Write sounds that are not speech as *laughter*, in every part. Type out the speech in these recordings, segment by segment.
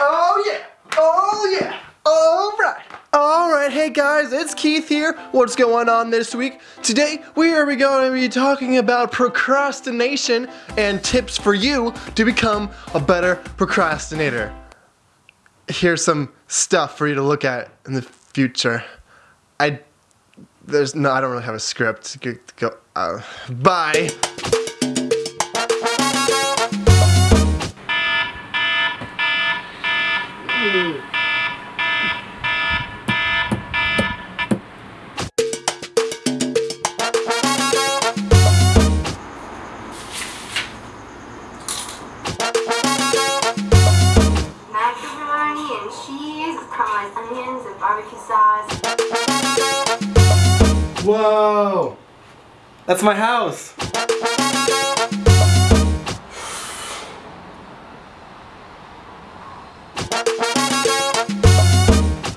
Oh yeah! Oh yeah! Alright! Alright, hey guys, it's Keith here. What's going on this week? Today, we are going to be talking about procrastination and tips for you to become a better procrastinator. Here's some stuff for you to look at in the future. I, there's no, I don't really have a script. Go uh, bye. Barbecue sauce. Whoa! That's my house!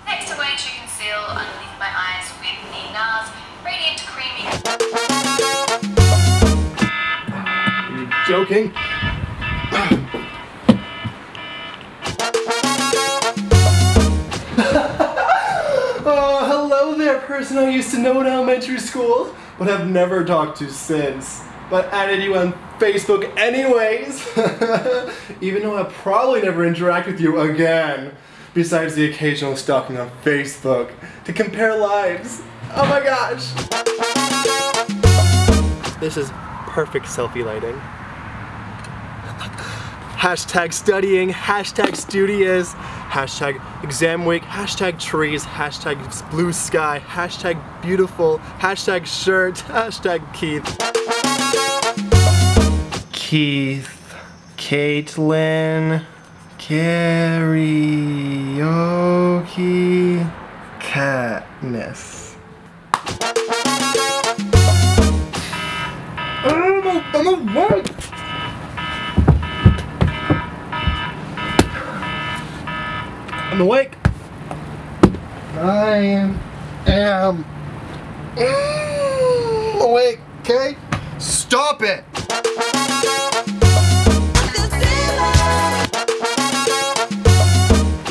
Next, person I used to know in elementary school, but have never talked to since. But added you on Facebook anyways, *laughs* even though I probably never interact with you again, besides the occasional stalking on Facebook to compare lives. Oh my gosh! This is perfect selfie lighting. Hashtag studying, hashtag studious, hashtag exam week, hashtag trees, hashtag blue sky, hashtag beautiful, hashtag shirt, *laughs* hashtag Keith. Keith, Caitlin, karaoke, Katniss. I'm, I'm awake! I'm awake. I am awake, okay? Stop it!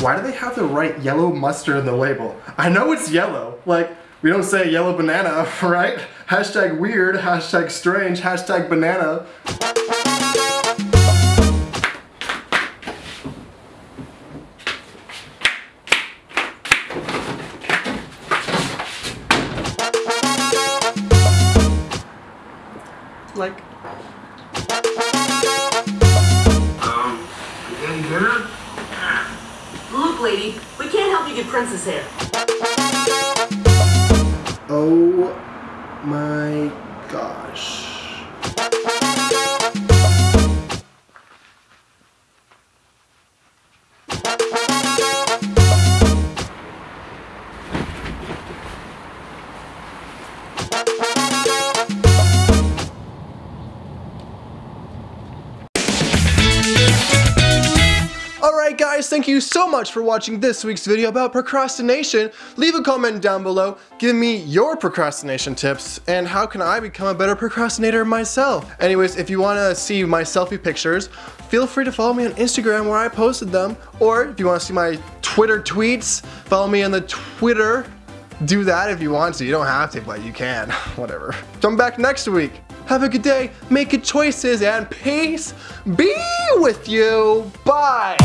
Why do they have the write yellow mustard in the label? I know it's yellow. Like, we don't say yellow banana, *laughs* right? Hashtag weird, hashtag strange, hashtag banana. Like, Um, you any dinner? Look, lady, we can't help you get princess hair. oh my gosh. Thank you so much for watching this week's video about procrastination. Leave a comment down below, give me your procrastination tips, and how can I become a better procrastinator myself. Anyways, if you want to see my selfie pictures, feel free to follow me on Instagram where I posted them, or if you want to see my Twitter tweets, follow me on the Twitter. Do that if you want to, you don't have to, but you can, *laughs* whatever. Come back next week. Have a good day, make good choices, and peace be with you. Bye.